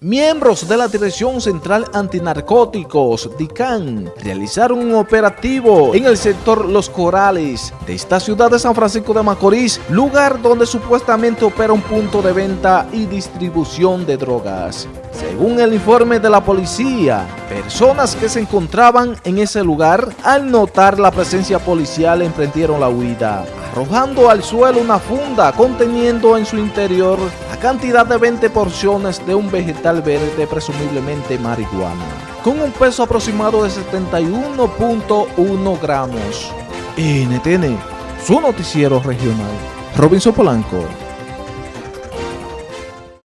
Miembros de la Dirección Central Antinarcóticos, DICAN, realizaron un operativo en el sector Los Corales de esta ciudad de San Francisco de Macorís, lugar donde supuestamente opera un punto de venta y distribución de drogas. Según el informe de la policía, personas que se encontraban en ese lugar, al notar la presencia policial, emprendieron la huida, arrojando al suelo una funda conteniendo en su interior la cantidad de 20 porciones de un vegetal verde, presumiblemente marihuana, con un peso aproximado de 71.1 gramos. NTN, su noticiero regional. Robinson Polanco.